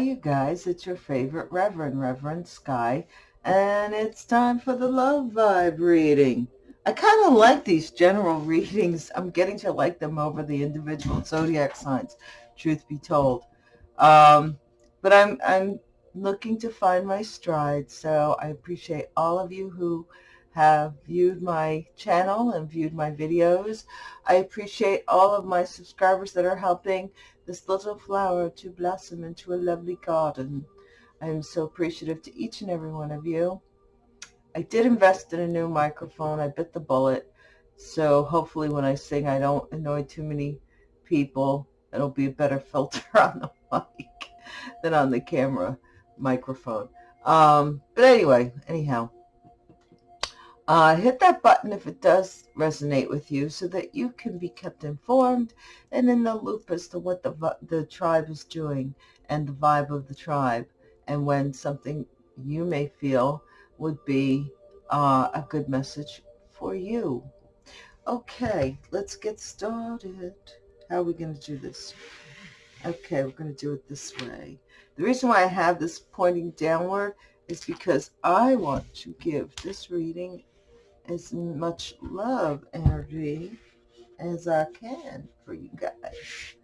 You guys. It's your favorite Reverend, Reverend Sky, and it's time for the Love Vibe reading. I kind of like these general readings. I'm getting to like them over the individual zodiac signs, truth be told. Um, but I'm, I'm looking to find my stride, so I appreciate all of you who have viewed my channel and viewed my videos. I appreciate all of my subscribers that are helping this little flower to blossom into a lovely garden. I am so appreciative to each and every one of you. I did invest in a new microphone. I bit the bullet. So hopefully when I sing, I don't annoy too many people. It'll be a better filter on the mic than on the camera microphone. Um, but anyway, anyhow, uh, hit that button if it does resonate with you so that you can be kept informed and in the loop as to what the, the tribe is doing and the vibe of the tribe and when something you may feel would be uh, a good message for you. Okay, let's get started. How are we going to do this? Okay, we're going to do it this way. The reason why I have this pointing downward is because I want to give this reading as much love energy as I can for you guys.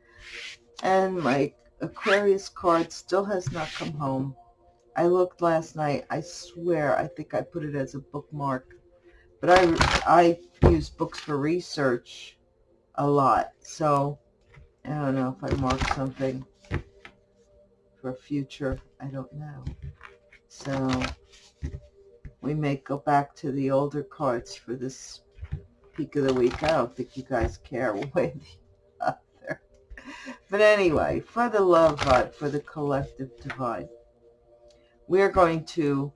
And my Aquarius card still has not come home. I looked last night. I swear I think I put it as a bookmark. But I, I use books for research a lot. So I don't know if I mark something for future. I don't know. So we may go back to the older cards for this peak of the week. I don't think you guys care one way or the other. But anyway, for the love vibe, for the collective divine, we're going to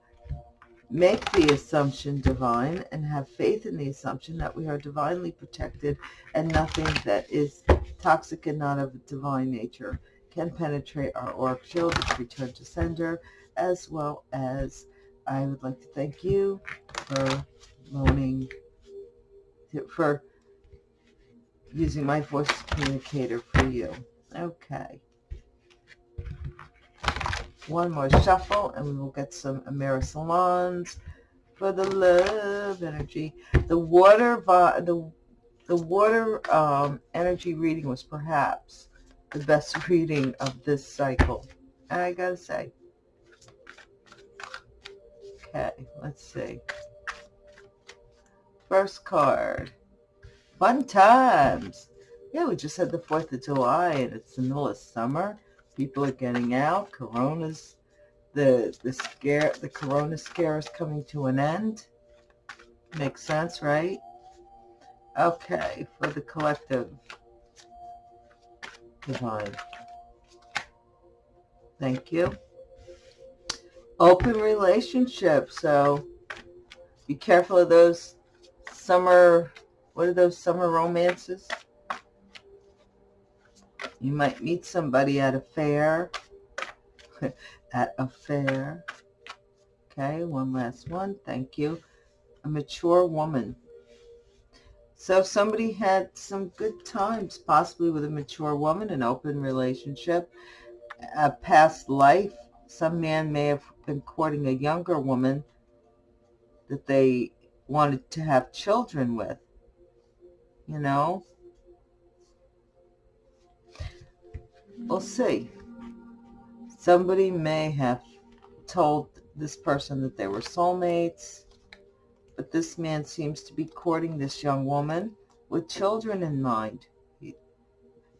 make the assumption divine and have faith in the assumption that we are divinely protected and nothing that is toxic and not of divine nature can penetrate our auric shield, return to sender, as well as I would like to thank you for loaning, for using my voice communicator for you. Okay. One more shuffle and we will get some Amerisalons for the love energy. The water, the, the water um, energy reading was perhaps the best reading of this cycle. I gotta say, Okay, let's see. First card. Fun times. Yeah, we just had the 4th of July and it's the middle of summer. People are getting out. Corona's, the, the scare, the Corona scare is coming to an end. Makes sense, right? Okay, for the collective divine. Thank you open relationship. So be careful of those summer, what are those summer romances? You might meet somebody at a fair, at a fair. Okay, one last one. Thank you. A mature woman. So somebody had some good times, possibly with a mature woman, an open relationship, a past life, some man may have been courting a younger woman that they wanted to have children with, you know? We'll see. Somebody may have told this person that they were soulmates, but this man seems to be courting this young woman with children in mind. He,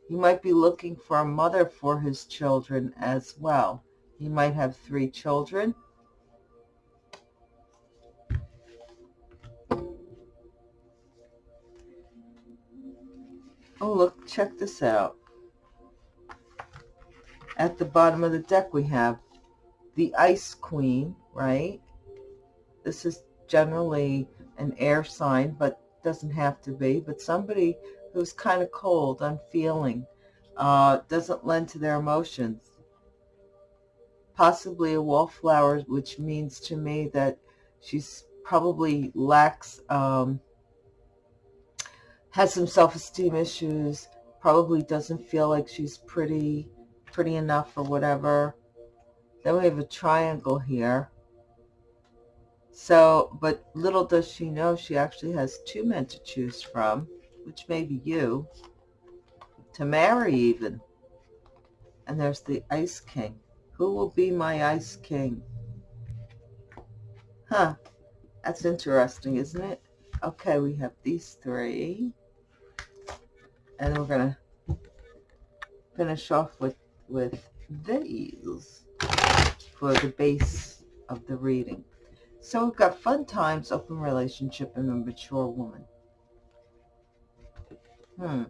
he might be looking for a mother for his children as well. He might have three children. Oh, look, check this out. At the bottom of the deck, we have the Ice Queen, right? This is generally an air sign, but doesn't have to be. But somebody who's kind of cold, unfeeling, uh, doesn't lend to their emotions possibly a wallflower, which means to me that she's probably lacks, um, has some self-esteem issues, probably doesn't feel like she's pretty, pretty enough or whatever. Then we have a triangle here. So, but little does she know she actually has two men to choose from, which may be you, to marry even. And there's the Ice King. Who will be my Ice King? Huh. That's interesting, isn't it? Okay, we have these three. And we're going to finish off with, with these for the base of the reading. So we've got fun times, open relationship, and a mature woman. Hmm.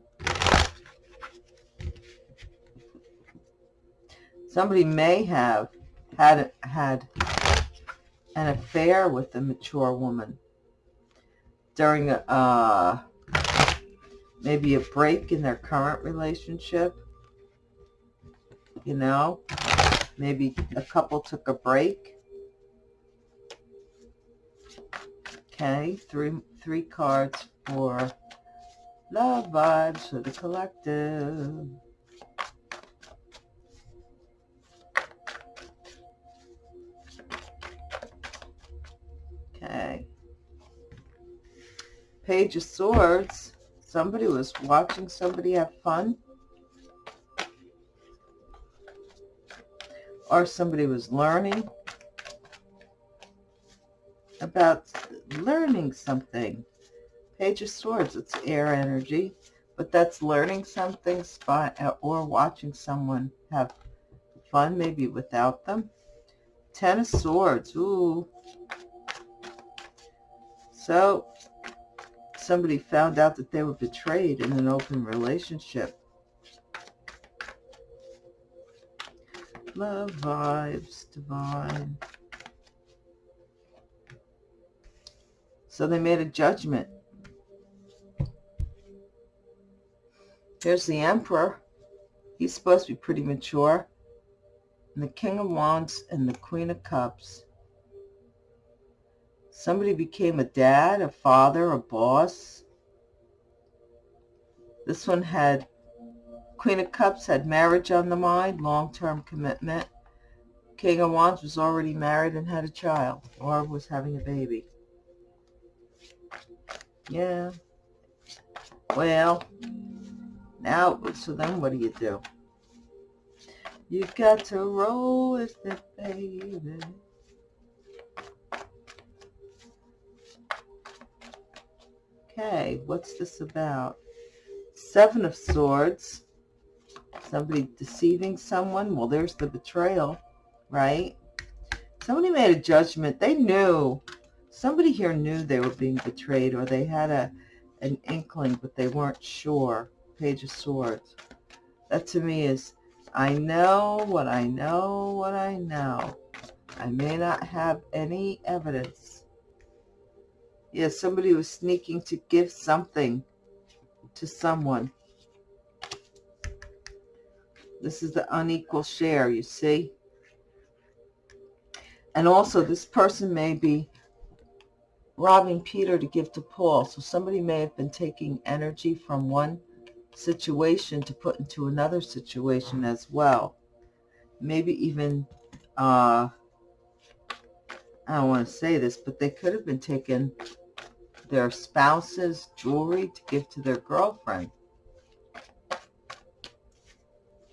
Somebody may have had had an affair with a mature woman during a, uh, maybe a break in their current relationship. You know, maybe a couple took a break. Okay, three three cards for love vibes for the collective. Okay. Page of Swords. Somebody was watching somebody have fun. Or somebody was learning about learning something. Page of Swords, it's air energy, but that's learning something uh, or watching someone have fun, maybe without them. Ten of Swords, ooh, so somebody found out that they were betrayed in an open relationship. Love vibes, divine. So they made a judgment. There's the Emperor. He's supposed to be pretty mature. And the King of Wands and the Queen of Cups. Somebody became a dad, a father, a boss. This one had, Queen of Cups had marriage on the mind, long-term commitment. King of Wands was already married and had a child, or was having a baby. Yeah. Well, now, so then what do you do? You've got to roll with it, baby. Okay, what's this about? Seven of Swords. Somebody deceiving someone. Well, there's the betrayal, right? Somebody made a judgment. They knew. Somebody here knew they were being betrayed or they had a an inkling, but they weren't sure. Page of Swords. That to me is, I know what I know what I know. I may not have any evidence yeah, somebody was sneaking to give something to someone. This is the unequal share, you see? And also, this person may be robbing Peter to give to Paul. So somebody may have been taking energy from one situation to put into another situation as well. Maybe even, uh, I don't want to say this, but they could have been taking their spouse's jewelry to give to their girlfriend.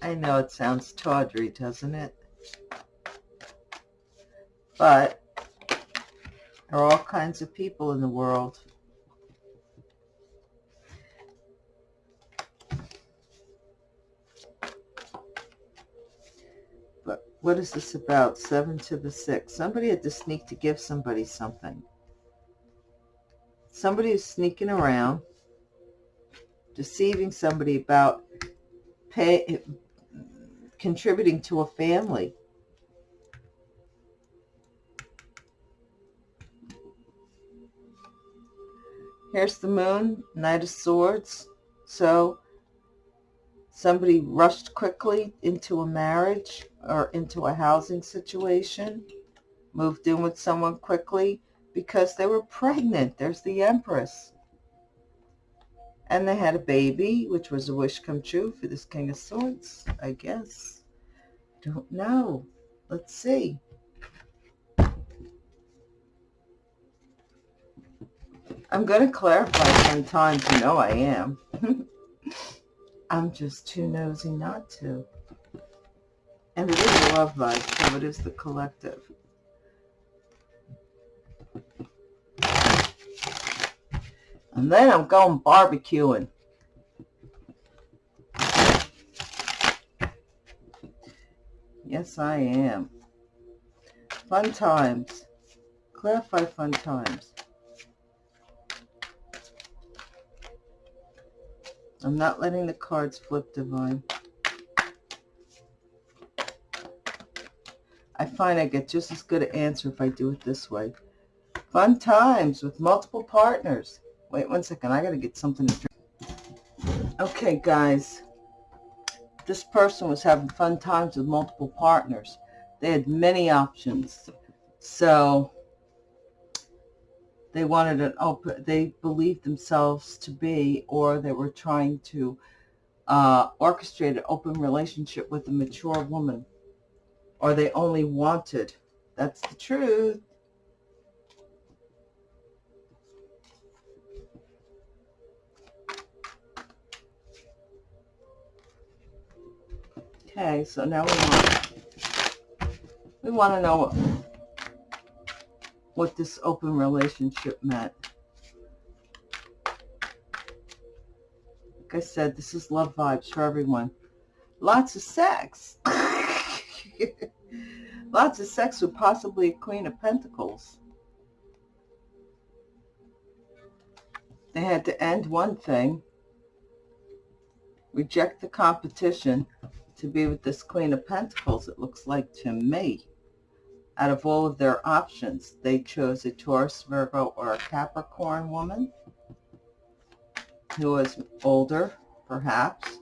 I know it sounds tawdry, doesn't it? But there are all kinds of people in the world. But what is this about? Seven to the six. Somebody had to sneak to give somebody something somebody is sneaking around, deceiving somebody about pay, contributing to a family. Here's the moon, Knight of Swords. So somebody rushed quickly into a marriage or into a housing situation, moved in with someone quickly, because they were pregnant. There's the Empress. And they had a baby, which was a wish come true for this King of Swords, I guess. Don't know. Let's see. I'm going to clarify sometimes. You know I am. I'm just too nosy not to. And it is a love vibe, so it is the collective. And then I'm going barbecuing. Yes, I am. Fun times. Clarify fun times. I'm not letting the cards flip divine. I find I get just as good an answer if I do it this way. Fun times with multiple partners. Wait one second. I got to get something to drink. Okay, guys. This person was having fun times with multiple partners. They had many options. So they wanted an open, they believed themselves to be, or they were trying to uh, orchestrate an open relationship with a mature woman. Or they only wanted. That's the truth. Okay, so now we want we want to know what, this open relationship meant. Like I said, this is love vibes for everyone. Lots of sex. Lots of sex with possibly a Queen of Pentacles. They had to end one thing, reject the competition, to be with this Queen of Pentacles, it looks like to me. Out of all of their options, they chose a Taurus, Virgo, or a Capricorn woman who was older, perhaps,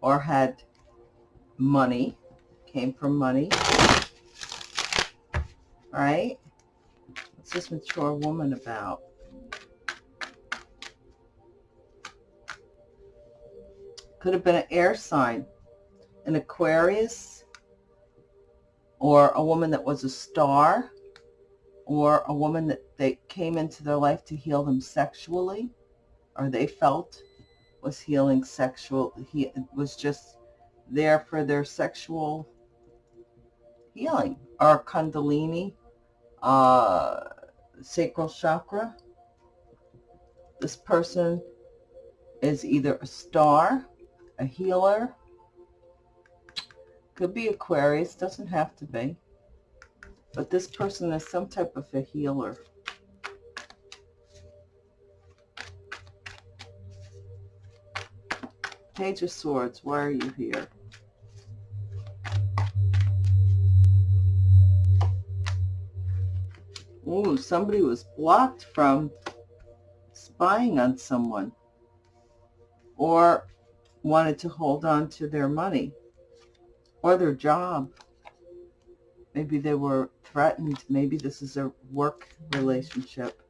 or had money, came from money. Right? What's this mature woman about? Could have been an air sign, an Aquarius, or a woman that was a star, or a woman that they came into their life to heal them sexually, or they felt was healing sexual, he was just there for their sexual healing, or Kundalini, uh, sacral chakra. This person is either a star a healer. Could be Aquarius, doesn't have to be. But this person is some type of a healer. Page of Swords, why are you here? Ooh, somebody was blocked from spying on someone. Or wanted to hold on to their money or their job. Maybe they were threatened. Maybe this is a work relationship.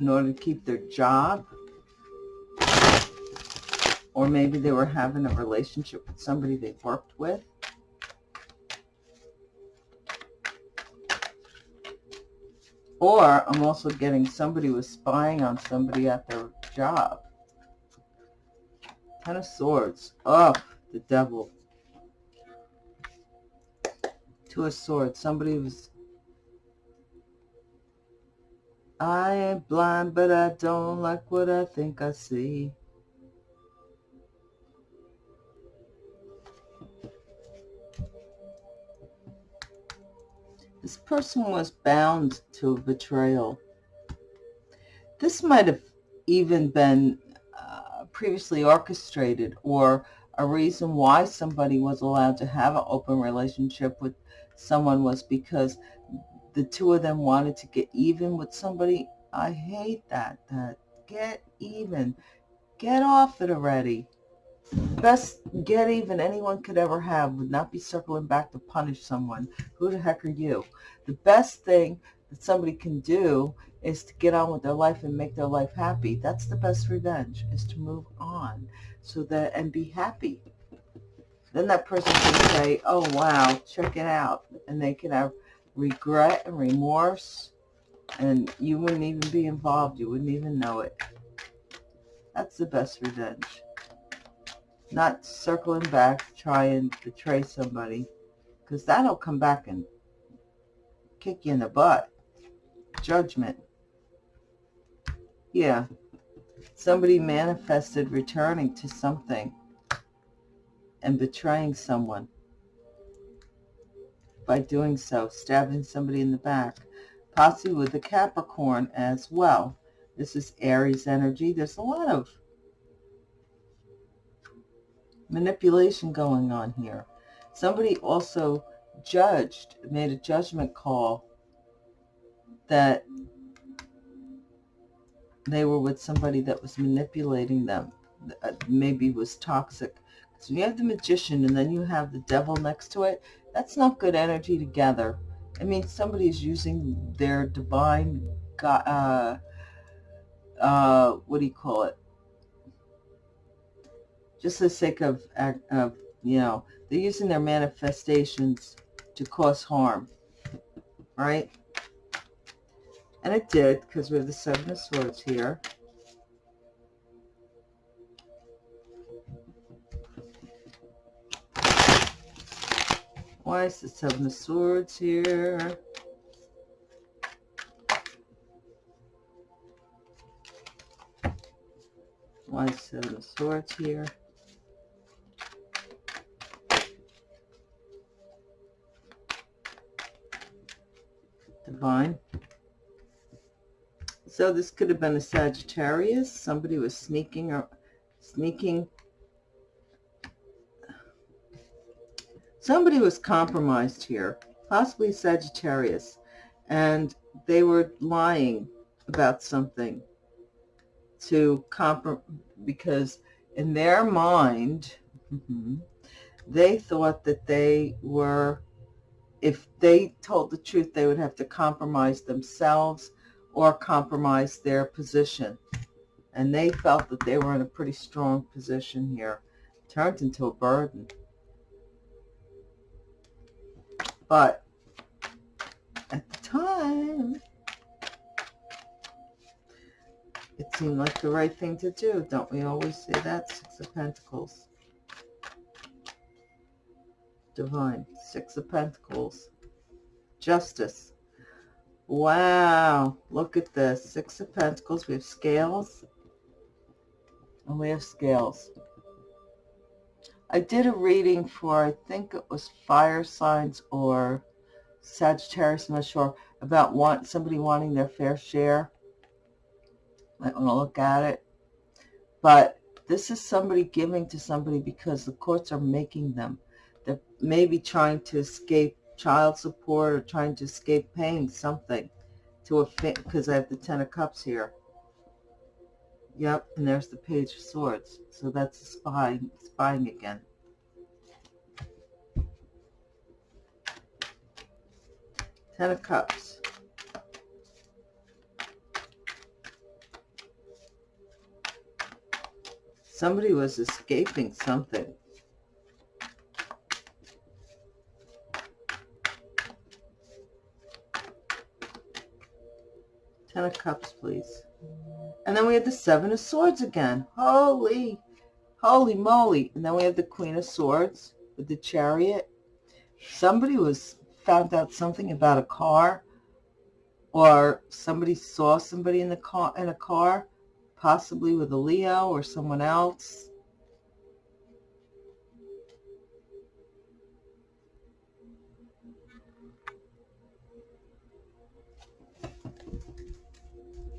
In order to keep their job. Or maybe they were having a relationship with somebody they worked with. Or I'm also getting somebody was spying on somebody at their job. Ten of Swords. Oh, the devil. Two of Swords. Somebody was... I ain't blind, but I don't like what I think I see. This person was bound to betrayal. This might have even been uh, previously orchestrated or a reason why somebody was allowed to have an open relationship with someone was because the two of them wanted to get even with somebody. I hate that. That get even. Get off it already. Best get even anyone could ever have would not be circling back to punish someone. Who the heck are you? The best thing that somebody can do is to get on with their life and make their life happy. That's the best revenge, is to move on so that and be happy. then that person can say, oh, wow, check it out. And they can have regret and remorse, and you wouldn't even be involved. You wouldn't even know it. That's the best revenge. Not circling back, try and betray somebody, because that'll come back and kick you in the butt. Judgment. Yeah. Somebody manifested returning to something and betraying someone by doing so, stabbing somebody in the back, possibly with the Capricorn as well. This is Aries energy. There's a lot of manipulation going on here. Somebody also judged, made a judgment call that they were with somebody that was manipulating them, uh, maybe was toxic. So you have the magician and then you have the devil next to it. That's not good energy together. I mean, somebody is using their divine, uh, uh, what do you call it? Just for the sake of, of, you know, they're using their manifestations to cause harm, right? And it did, because we have the Seven of Swords here. Why is the Seven of Swords here? Why is the Seven of Swords here? Divine. So this could have been a Sagittarius. Somebody was sneaking or sneaking. Somebody was compromised here, possibly Sagittarius, and they were lying about something to comprom because in their mind, mm-hmm, they thought that they were, if they told the truth, they would have to compromise themselves or compromise their position. And they felt that they were in a pretty strong position here. Turned into a burden. But at the time, it seemed like the right thing to do. Don't we always say that? Six of Pentacles. Divine. Six of Pentacles. Justice. Wow, look at this. Six of Pentacles. We have scales. And we have scales. I did a reading for, I think it was fire signs or Sagittarius, I'm not sure, about want somebody wanting their fair share. Might want to look at it. But this is somebody giving to somebody because the courts are making them. They're maybe trying to escape child support or trying to escape paying something to a because I have the Ten of Cups here. Yep, and there's the Page of Swords. So that's the spying, spying again. Ten of Cups. Somebody was escaping something. Ten of Cups, please. And then we have the Seven of Swords again. Holy, holy moly. And then we have the Queen of Swords with the Chariot. Somebody was found out something about a car or somebody saw somebody in the car in a car possibly with a Leo or someone else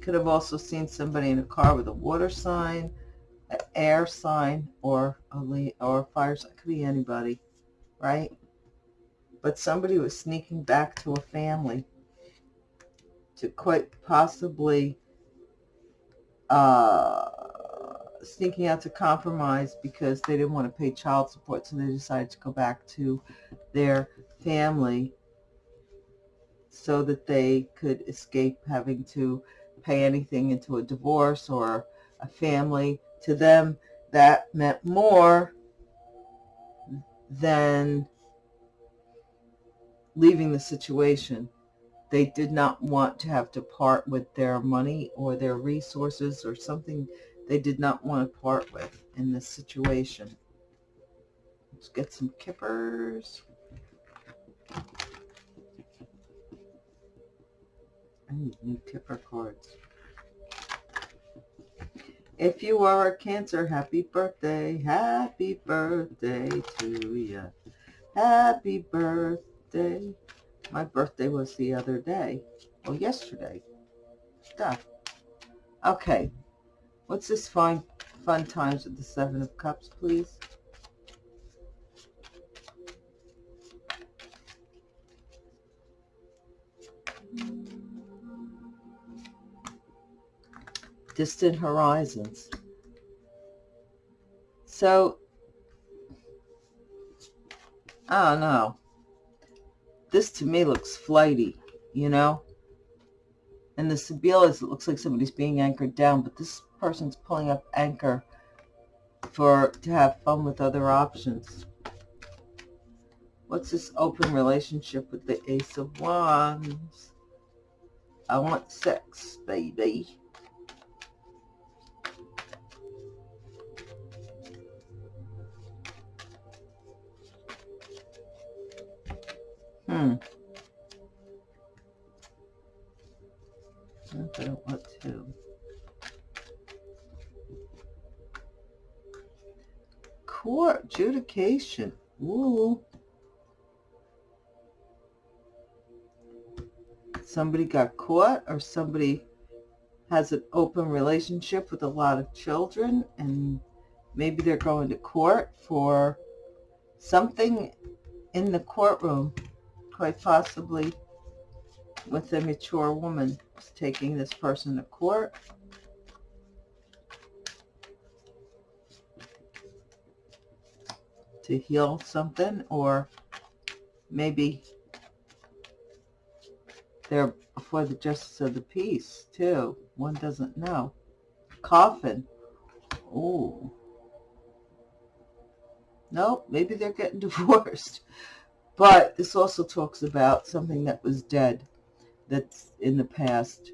Could have also seen somebody in a car with a water sign, an air sign, or a or a fire sign. Could be anybody, right? But somebody was sneaking back to a family to quite possibly uh, sneaking out to compromise because they didn't want to pay child support, so they decided to go back to their family so that they could escape having to pay anything into a divorce or a family. To them, that meant more than leaving the situation. They did not want to have to part with their money or their resources or something they did not want to part with in this situation. Let's get some kippers. I new kipper cards. If you are a Cancer, happy birthday, happy birthday to you. Happy birthday. My birthday was the other day. Well, yesterday. Duh. Okay. What's this fun, fun times with the Seven of Cups, please? Distant horizons. So, I don't know. This to me looks flighty, you know? And the Sibilas, it looks like somebody's being anchored down, but this person's pulling up anchor for to have fun with other options. What's this open relationship with the Ace of Wands? I want sex, baby. Hmm. I don't want to. Court adjudication. Ooh. Somebody got caught or somebody has an open relationship with a lot of children and maybe they're going to court for something in the courtroom quite possibly with a mature woman taking this person to court. to heal something or maybe they're before the justice of the peace too. One doesn't know. Coffin oh nope maybe they're getting divorced but this also talks about something that was dead, that's in the past.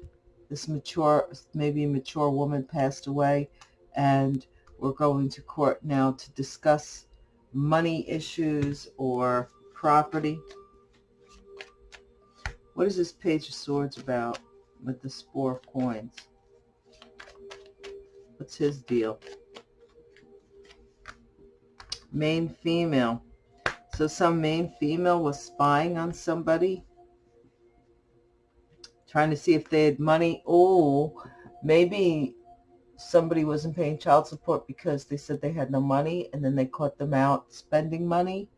This mature, maybe mature woman passed away, and we're going to court now to discuss money issues or property. What is this Page of Swords about with the Four of Coins? What's his deal? Main female. So some main female was spying on somebody, trying to see if they had money. Oh, maybe somebody wasn't paying child support because they said they had no money, and then they caught them out spending money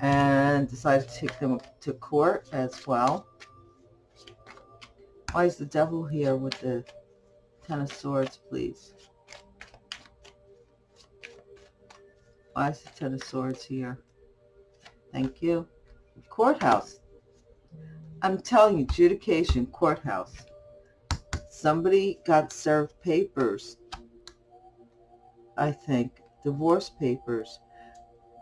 and decided to take them to court as well. Why is the devil here with the Ten of Swords, please? Why is the Ten of Swords here? Thank you. Courthouse. I'm telling you, adjudication, courthouse. Somebody got served papers, I think, divorce papers,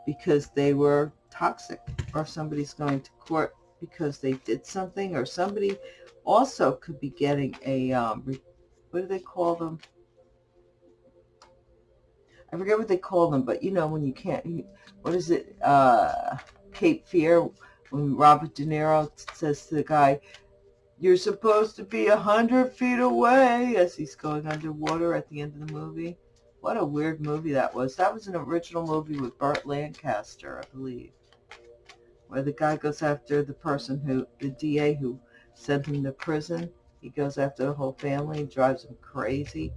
because they were toxic, or somebody's going to court because they did something, or somebody also could be getting a, um, what do they call them? I forget what they call them, but you know when you can't, what is it, uh, Cape Fear when Robert De Niro says to the guy, you're supposed to be a hundred feet away as he's going underwater at the end of the movie. What a weird movie that was. That was an original movie with Burt Lancaster, I believe, where the guy goes after the person who, the DA who sent him to prison. He goes after the whole family and drives them crazy.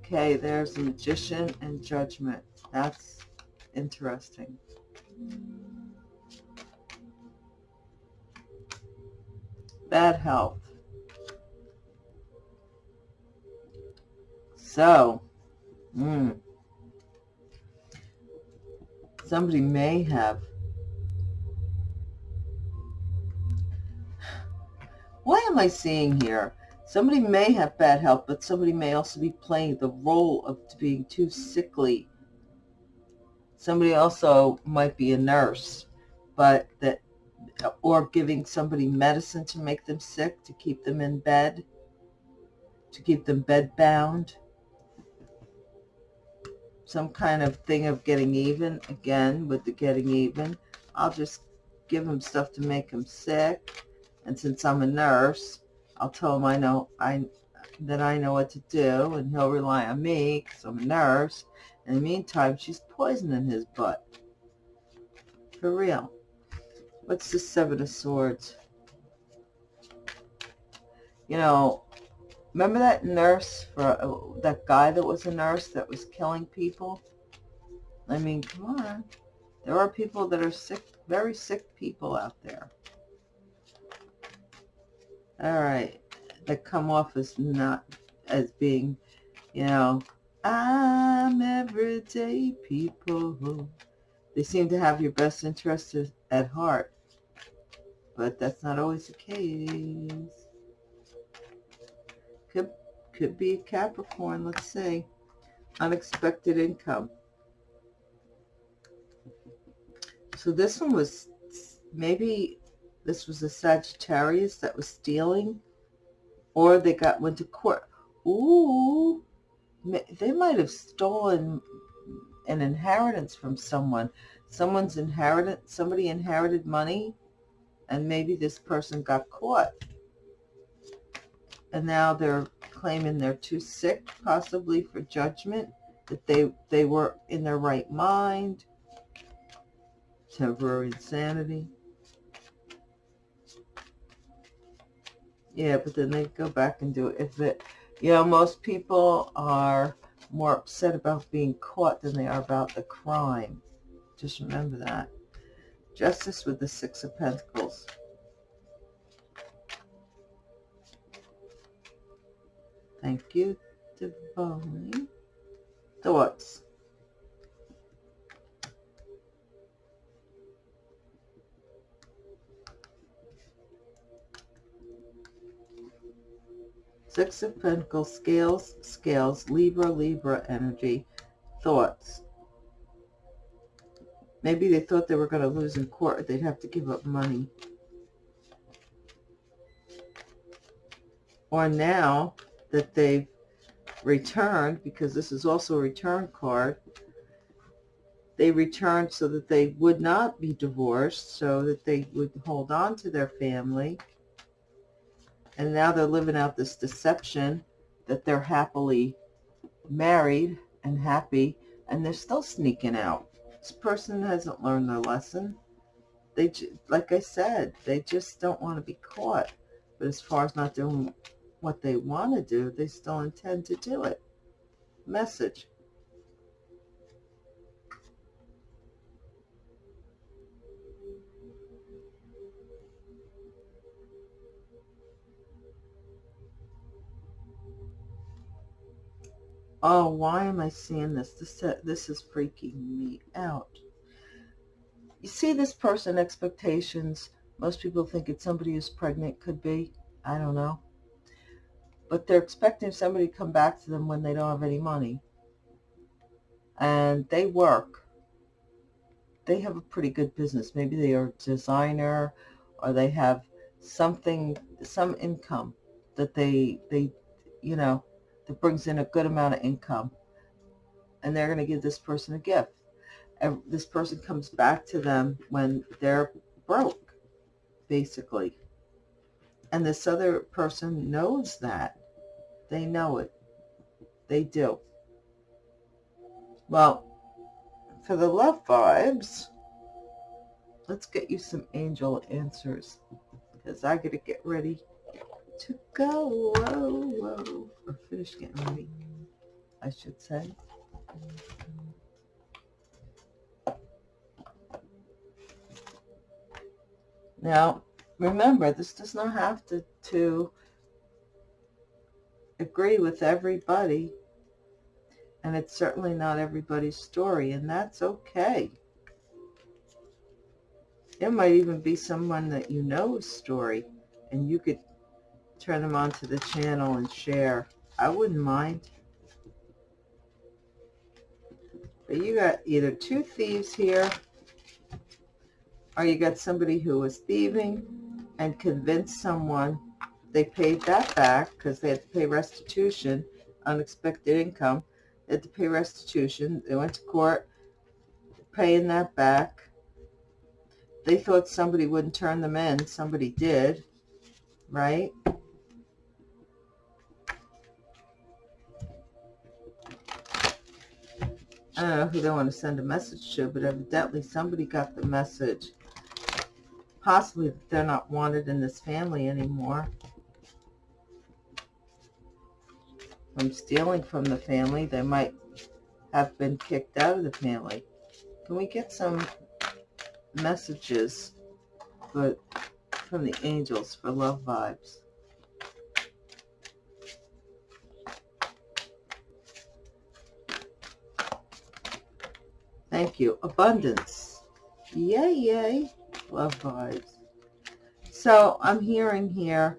Okay, there's the magician and judgment. That's interesting. Bad health. So, mm, somebody may have Why am I seeing here? Somebody may have bad health, but somebody may also be playing the role of being too sickly Somebody also might be a nurse, but that, or giving somebody medicine to make them sick, to keep them in bed, to keep them bed bound. Some kind of thing of getting even, again, with the getting even. I'll just give them stuff to make them sick. And since I'm a nurse, I'll tell him I know I that I know what to do, and he'll rely on me because I'm a nurse. In the meantime, she's poisoning his butt. For real. What's the Seven of Swords? You know, remember that nurse, for uh, that guy that was a nurse that was killing people? I mean, come on. There are people that are sick, very sick people out there. All right. That come off as not, as being, you know, I'm everyday people. They seem to have your best interests at heart. But that's not always the case. Could, could be a Capricorn, let's see. Unexpected income. So this one was, maybe this was a Sagittarius that was stealing. Or they got went to court. Ooh, they might have stolen an inheritance from someone. Someone's inherited, somebody inherited money, and maybe this person got caught. And now they're claiming they're too sick, possibly for judgment, that they, they were in their right mind, temporary insanity. Yeah, but then they go back and do it. If it, you know, most people are more upset about being caught than they are about the crime. Just remember that. Justice with the Six of Pentacles. Thank you, Divine. Thoughts. Six of Pentacles, Scales, Scales, Libra, Libra energy, thoughts. Maybe they thought they were going to lose in court. They'd have to give up money. Or now that they've returned, because this is also a return card, they returned so that they would not be divorced, so that they would hold on to their family and now they're living out this deception that they're happily married and happy, and they're still sneaking out. This person hasn't learned their lesson. They, like I said, they just don't want to be caught. But as far as not doing what they want to do, they still intend to do it. Message. Oh, why am I seeing this? This, uh, this is freaking me out. You see this person expectations. Most people think it's somebody who's pregnant. Could be. I don't know. But they're expecting somebody to come back to them when they don't have any money. And they work. They have a pretty good business. Maybe they are a designer or they have something, some income that they, they, you know, that brings in a good amount of income. And they're going to give this person a gift. And this person comes back to them when they're broke, basically. And this other person knows that. They know it. They do. Well, for the love vibes, let's get you some angel answers because I got to get ready to go. Whoa, whoa. Or finish getting ready, I should say. Now, remember, this does not have to, to agree with everybody. And it's certainly not everybody's story, and that's okay. It might even be someone that you know's story, and you could turn them onto the channel and share. I wouldn't mind. But you got either two thieves here, or you got somebody who was thieving and convinced someone they paid that back because they had to pay restitution, unexpected income. They had to pay restitution. They went to court paying that back. They thought somebody wouldn't turn them in. Somebody did, right? Uh, I don't know who they want to send a message to, but evidently somebody got the message. Possibly that they're not wanted in this family anymore. From stealing from the family, they might have been kicked out of the family. Can we get some messages but from the angels for love vibes? Thank you. Abundance. Yay, yay. Love vibes. So I'm hearing here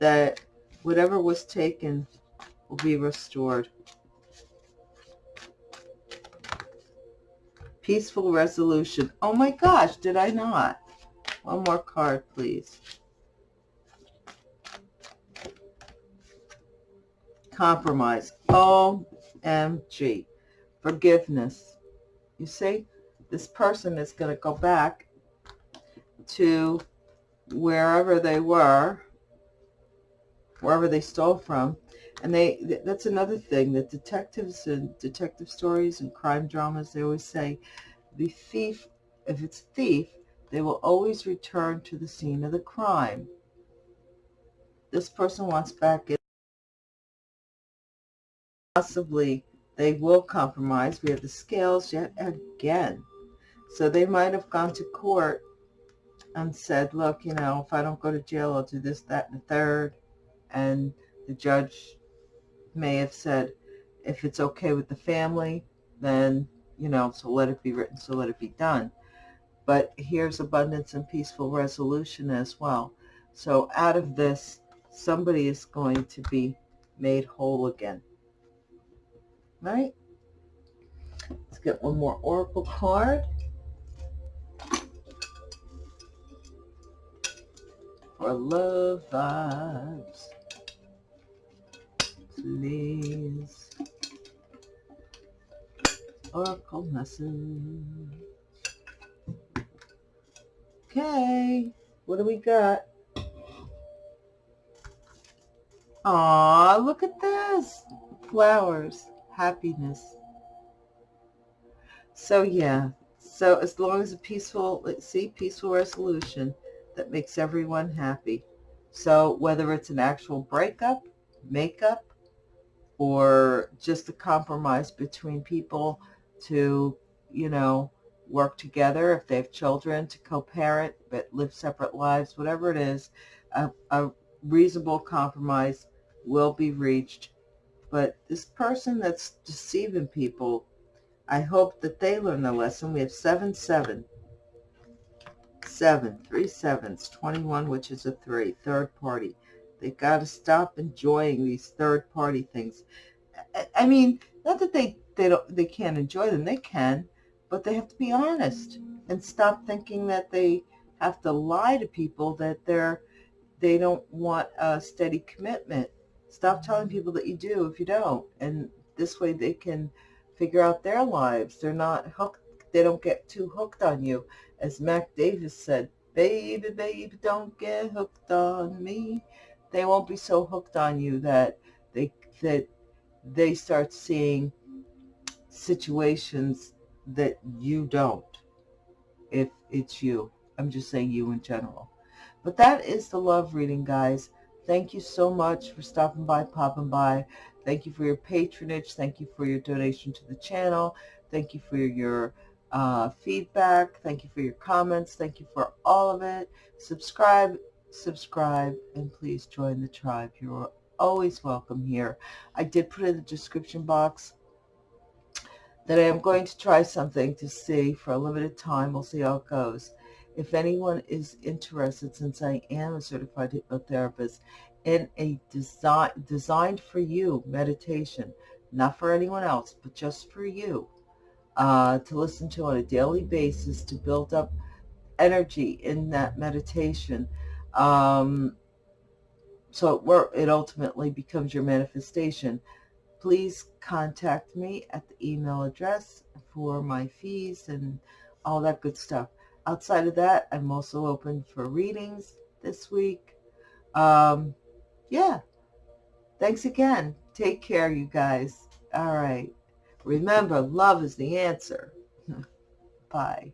that whatever was taken will be restored. Peaceful resolution. Oh my gosh, did I not? One more card, please. Compromise. OMG. Forgiveness you see, this person is going to go back to wherever they were, wherever they stole from. And they that's another thing that detectives and detective stories and crime dramas, they always say the thief, if it's a thief, they will always return to the scene of the crime. This person wants back in possibly they will compromise. We have the scales yet again. So they might have gone to court and said, look, you know, if I don't go to jail, I'll do this, that, and the third. And the judge may have said, if it's okay with the family, then, you know, so let it be written, so let it be done. But here's abundance and peaceful resolution as well. So out of this, somebody is going to be made whole again right? Let's get one more Oracle card. For love vibes. Please. Oracle message. Okay. What do we got? Aw, look at this. Flowers happiness. So yeah, so as long as a peaceful, let's see, peaceful resolution that makes everyone happy. So whether it's an actual breakup, makeup, or just a compromise between people to, you know, work together if they have children to co-parent but live separate lives, whatever it is, a, a reasonable compromise will be reached but this person that's deceiving people, I hope that they learn the lesson. We have 7, 7. 7, three sevens, 21, which is a 3, third party. They've got to stop enjoying these third party things. I mean, not that they, they, don't, they can't enjoy them. They can, but they have to be honest and stop thinking that they have to lie to people that they're, they don't want a steady commitment Stop telling people that you do if you don't. And this way they can figure out their lives. They're not hooked. They don't get too hooked on you. As Mac Davis said, baby, baby, don't get hooked on me. They won't be so hooked on you that they, that they start seeing situations that you don't if it's you. I'm just saying you in general. But that is the love reading, guys. Thank you so much for stopping by, popping by. Thank you for your patronage. Thank you for your donation to the channel. Thank you for your uh, feedback. Thank you for your comments. Thank you for all of it. Subscribe, subscribe, and please join the tribe. You're always welcome here. I did put in the description box that I am going to try something to see for a limited time. We'll see how it goes if anyone is interested, since I am a certified hypnotherapist, in a design designed for you meditation, not for anyone else, but just for you, uh, to listen to on a daily basis to build up energy in that meditation. Um, so it, work, it ultimately becomes your manifestation. Please contact me at the email address for my fees and all that good stuff. Outside of that, I'm also open for readings this week. Um, yeah. Thanks again. Take care, you guys. All right. Remember, love is the answer. Bye.